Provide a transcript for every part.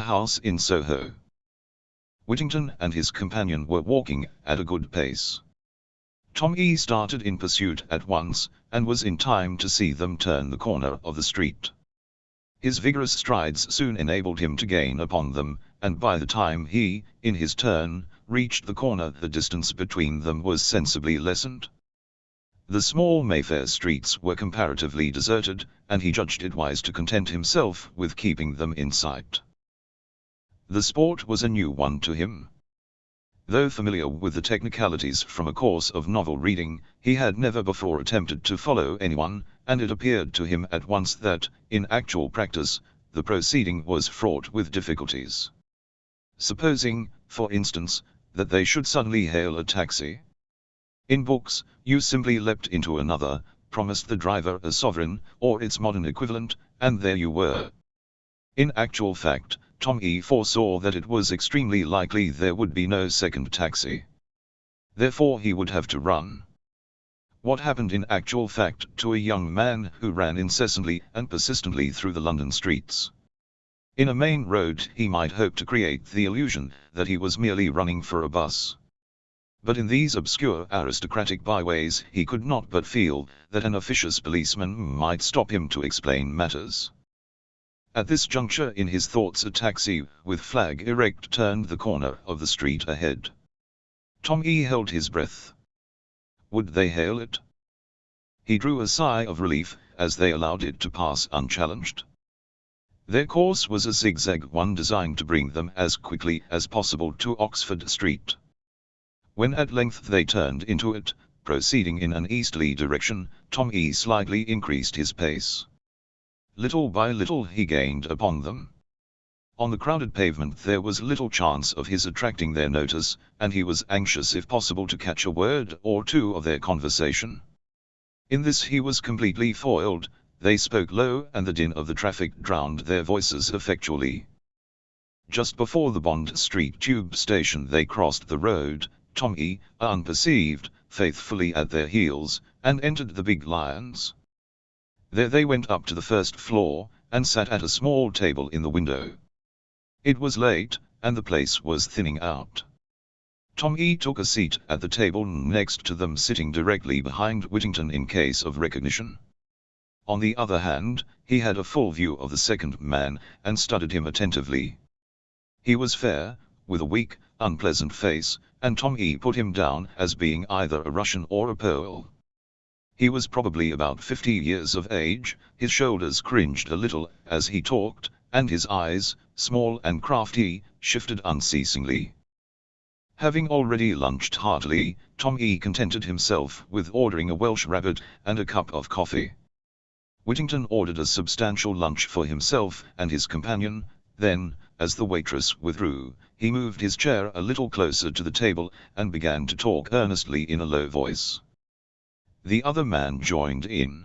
house in Soho. Whittington and his companion were walking at a good pace. Tom E started in pursuit at once, and was in time to see them turn the corner of the street. His vigorous strides soon enabled him to gain upon them, and by the time he, in his turn, reached the corner the distance between them was sensibly lessened. The small Mayfair streets were comparatively deserted, and he judged it wise to content himself with keeping them in sight. The sport was a new one to him. Though familiar with the technicalities from a course of novel reading, he had never before attempted to follow anyone, and it appeared to him at once that, in actual practice, the proceeding was fraught with difficulties. Supposing, for instance, that they should suddenly hail a taxi. In books, you simply leapt into another, promised the driver a sovereign, or its modern equivalent, and there you were. In actual fact, Tom E foresaw that it was extremely likely there would be no second taxi. Therefore he would have to run. What happened in actual fact to a young man who ran incessantly and persistently through the London streets? In a main road he might hope to create the illusion that he was merely running for a bus. But in these obscure aristocratic byways he could not but feel that an officious policeman might stop him to explain matters. At this juncture in his thoughts a taxi, with flag erect turned the corner of the street ahead. Tom E held his breath. Would they hail it? He drew a sigh of relief, as they allowed it to pass unchallenged. Their course was a zigzag one designed to bring them as quickly as possible to Oxford Street. When at length they turned into it, proceeding in an easterly direction, Tom E slightly increased his pace. Little by little he gained upon them. On the crowded pavement there was little chance of his attracting their notice, and he was anxious if possible to catch a word or two of their conversation. In this he was completely foiled, they spoke low and the din of the traffic drowned their voices effectually. Just before the Bond Street tube station they crossed the road, Tommy, unperceived, faithfully at their heels, and entered the big Lyons. There they went up to the first floor, and sat at a small table in the window. It was late, and the place was thinning out. Tom E took a seat at the table next to them sitting directly behind Whittington in case of recognition. On the other hand, he had a full view of the second man, and studied him attentively. He was fair, with a weak, unpleasant face, and Tom E put him down as being either a Russian or a Pole. He was probably about fifty years of age, his shoulders cringed a little as he talked, and his eyes, small and crafty, shifted unceasingly. Having already lunched heartily, Tom E contented himself with ordering a Welsh rabbit and a cup of coffee. Whittington ordered a substantial lunch for himself and his companion, then, as the waitress withdrew, he moved his chair a little closer to the table and began to talk earnestly in a low voice. The other man joined in.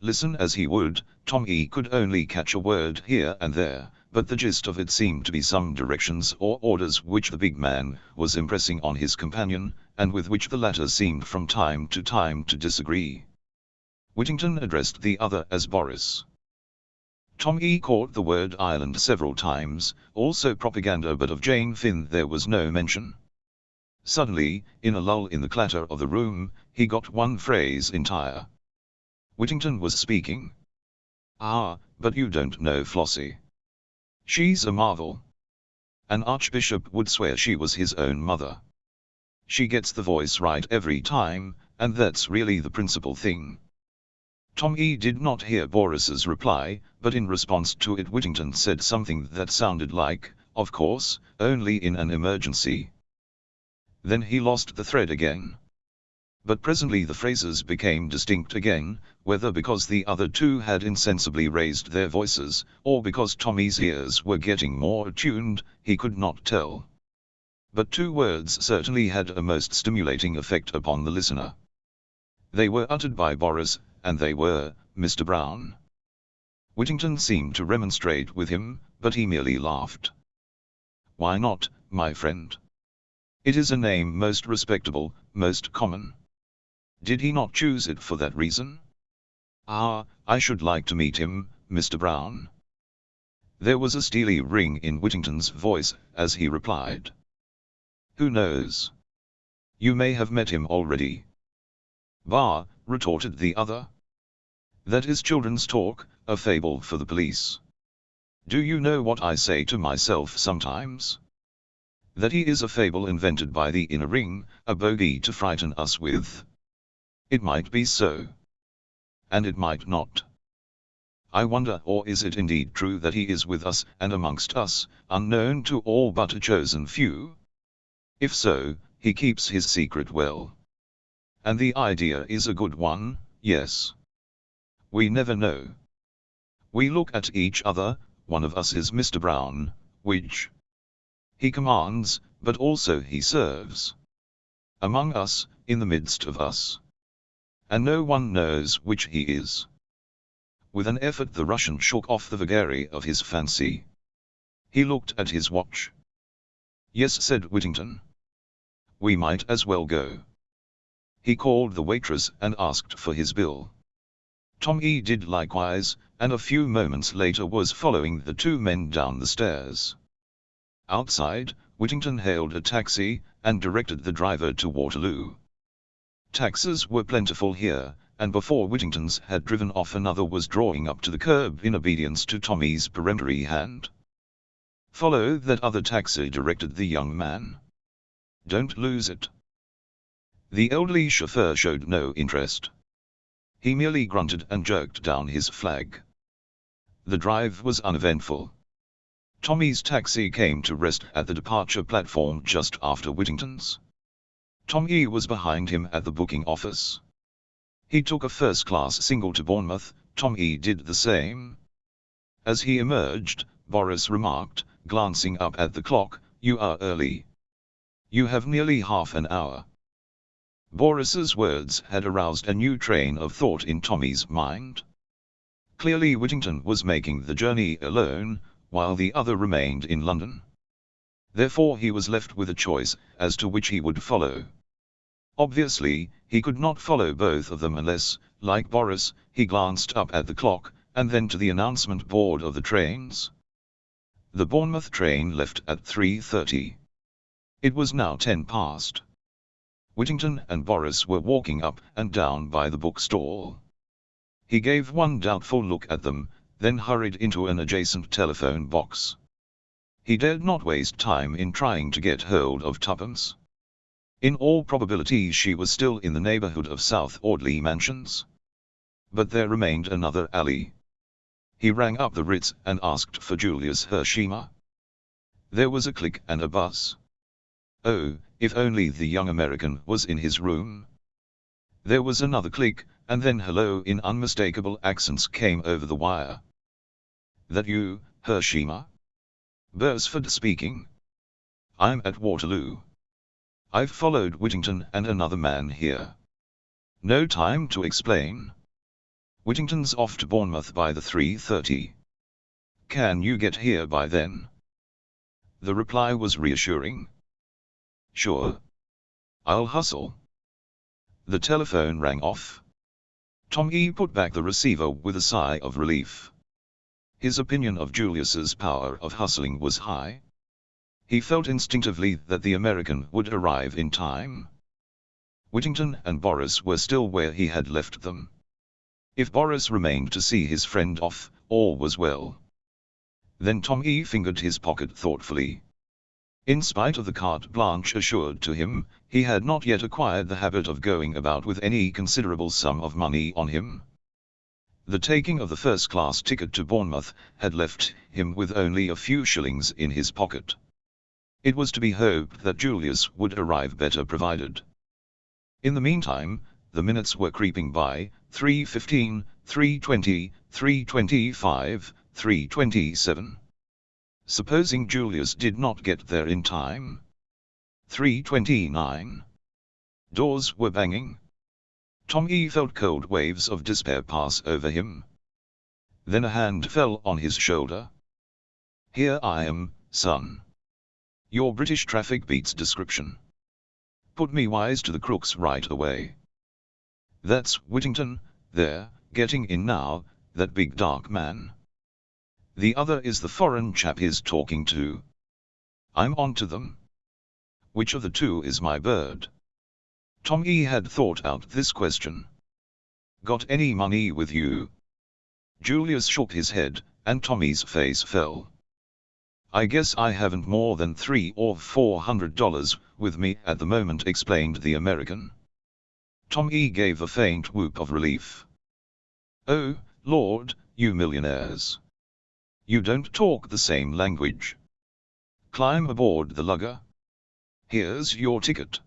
Listen as he would, Tom E could only catch a word here and there, but the gist of it seemed to be some directions or orders which the big man was impressing on his companion, and with which the latter seemed from time to time to disagree. Whittington addressed the other as Boris. Tom E caught the word Ireland several times, also propaganda but of Jane Finn there was no mention. Suddenly, in a lull in the clatter of the room, he got one phrase entire. Whittington was speaking. Ah, but you don't know Flossie. She's a marvel. An archbishop would swear she was his own mother. She gets the voice right every time, and that's really the principal thing. Tom E did not hear Boris's reply, but in response to it Whittington said something that sounded like, of course, only in an emergency. Then he lost the thread again. But presently the phrases became distinct again, whether because the other two had insensibly raised their voices, or because Tommy's ears were getting more attuned, he could not tell. But two words certainly had a most stimulating effect upon the listener. They were uttered by Boris, and they were, Mr. Brown. Whittington seemed to remonstrate with him, but he merely laughed. Why not, my friend? It is a name most respectable, most common. Did he not choose it for that reason? Ah, I should like to meet him, Mr. Brown. There was a steely ring in Whittington's voice as he replied. Who knows? You may have met him already. Bah, retorted the other. That is children's talk, a fable for the police. Do you know what I say to myself sometimes? That he is a fable invented by the inner ring, a bogey to frighten us with. It might be so. And it might not. I wonder or is it indeed true that he is with us and amongst us, unknown to all but a chosen few? If so, he keeps his secret well. And the idea is a good one, yes. We never know. We look at each other, one of us is Mr. Brown, which he commands, but also he serves. Among us, in the midst of us. And no one knows which he is. With an effort the Russian shook off the vagary of his fancy. He looked at his watch. Yes said Whittington. We might as well go. He called the waitress and asked for his bill. Tommy did likewise, and a few moments later was following the two men down the stairs. Outside, Whittington hailed a taxi, and directed the driver to Waterloo. Taxis were plentiful here, and before Whittington's had driven off another was drawing up to the curb in obedience to Tommy's peremptory hand. Follow that other taxi directed the young man. Don't lose it. The elderly chauffeur showed no interest. He merely grunted and jerked down his flag. The drive was uneventful. Tommy's taxi came to rest at the departure platform just after Whittington's. Tommy was behind him at the booking office. He took a first-class single to Bournemouth, Tommy did the same. As he emerged, Boris remarked, glancing up at the clock, you are early. You have nearly half an hour. Boris's words had aroused a new train of thought in Tommy's mind. Clearly Whittington was making the journey alone, while the other remained in London. Therefore he was left with a choice as to which he would follow. Obviously, he could not follow both of them unless, like Boris, he glanced up at the clock, and then to the announcement board of the trains. The Bournemouth train left at 3.30. It was now ten past. Whittington and Boris were walking up and down by the bookstall. He gave one doubtful look at them, then hurried into an adjacent telephone box. He dared not waste time in trying to get hold of Tuppence. In all probability she was still in the neighborhood of South Audley Mansions. But there remained another alley. He rang up the Ritz and asked for Julius Hersheimmer. There was a click and a buzz. Oh, if only the young American was in his room. There was another click, and then hello in unmistakable accents came over the wire. That you, Hersheimmer? Beresford speaking. I'm at Waterloo. I've followed Whittington and another man here. No time to explain. Whittington's off to Bournemouth by the 3.30. Can you get here by then? The reply was reassuring. Sure. I'll hustle. The telephone rang off. Tommy put back the receiver with a sigh of relief. His opinion of Julius's power of hustling was high. He felt instinctively that the American would arrive in time. Whittington and Boris were still where he had left them. If Boris remained to see his friend off, all was well. Then Tommy fingered his pocket thoughtfully. In spite of the carte blanche assured to him, he had not yet acquired the habit of going about with any considerable sum of money on him. The taking of the first-class ticket to Bournemouth had left him with only a few shillings in his pocket. It was to be hoped that Julius would arrive better provided. In the meantime, the minutes were creeping by, 3.15, 3.20, 3.25, 3.27. Supposing Julius did not get there in time. 329. Doors were banging. Tommy felt cold waves of despair pass over him. Then a hand fell on his shoulder. Here I am, son. Your British traffic beats description. Put me wise to the crooks right away. That's Whittington, there, getting in now, that big dark man. The other is the foreign chap he's talking to. I'm on to them. Which of the two is my bird? Tom E had thought out this question. Got any money with you? Julius shook his head, and Tommy's face fell. I guess I haven't more than three or four hundred dollars with me at the moment explained the American. Tommy gave a faint whoop of relief. Oh, Lord, you millionaires. You don't talk the same language. Climb aboard the lugger. Here's your ticket.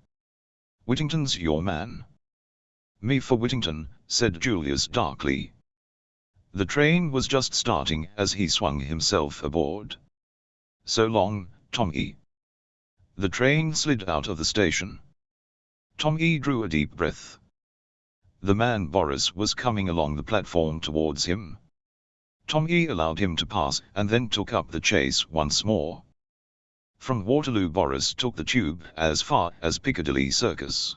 Whittington's your man. Me for Whittington, said Julius darkly. The train was just starting as he swung himself aboard. So long, Tommy. The train slid out of the station. Tommy drew a deep breath. The man Boris was coming along the platform towards him. Tommy allowed him to pass and then took up the chase once more. From Waterloo Boris took the tube as far as Piccadilly Circus.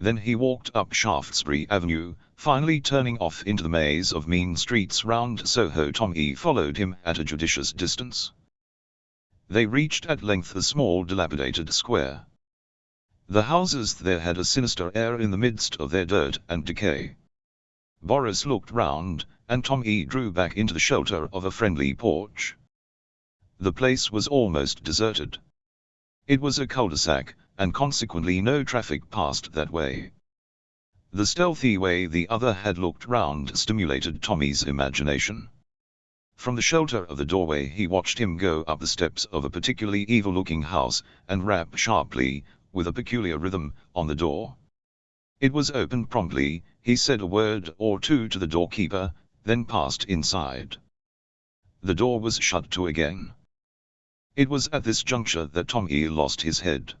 Then he walked up Shaftesbury Avenue, finally turning off into the maze of mean streets round Soho Tommy followed him at a judicious distance. They reached at length a small dilapidated square. The houses there had a sinister air in the midst of their dirt and decay. Boris looked round, and Tommy drew back into the shelter of a friendly porch. The place was almost deserted. It was a cul-de-sac, and consequently no traffic passed that way. The stealthy way the other had looked round stimulated Tommy's imagination. From the shelter of the doorway he watched him go up the steps of a particularly evil-looking house, and rap sharply, with a peculiar rhythm, on the door. It was opened promptly, he said a word or two to the doorkeeper, then passed inside. The door was shut to again. It was at this juncture that Tommy lost his head.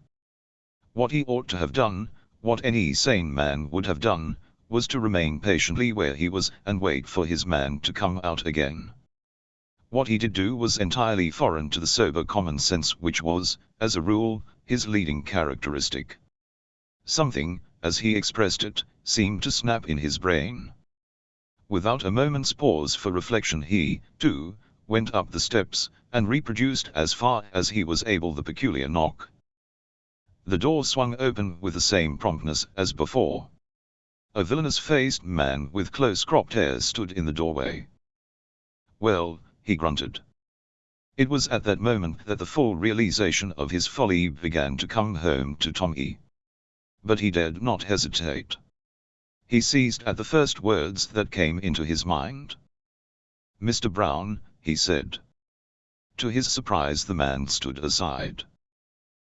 What he ought to have done, what any sane man would have done, was to remain patiently where he was and wait for his man to come out again. What he did do was entirely foreign to the sober common sense which was, as a rule, his leading characteristic. Something, as he expressed it, seemed to snap in his brain. Without a moment's pause for reflection he, too, went up the steps, and reproduced as far as he was able the peculiar knock. The door swung open with the same promptness as before. A villainous-faced man with close-cropped hair stood in the doorway. Well, he grunted. It was at that moment that the full realization of his folly began to come home to Tommy. But he dared not hesitate. He seized at the first words that came into his mind. Mr. Brown, he said. To his surprise the man stood aside.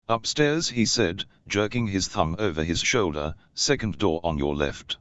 Upstairs he said, jerking his thumb over his shoulder, second door on your left.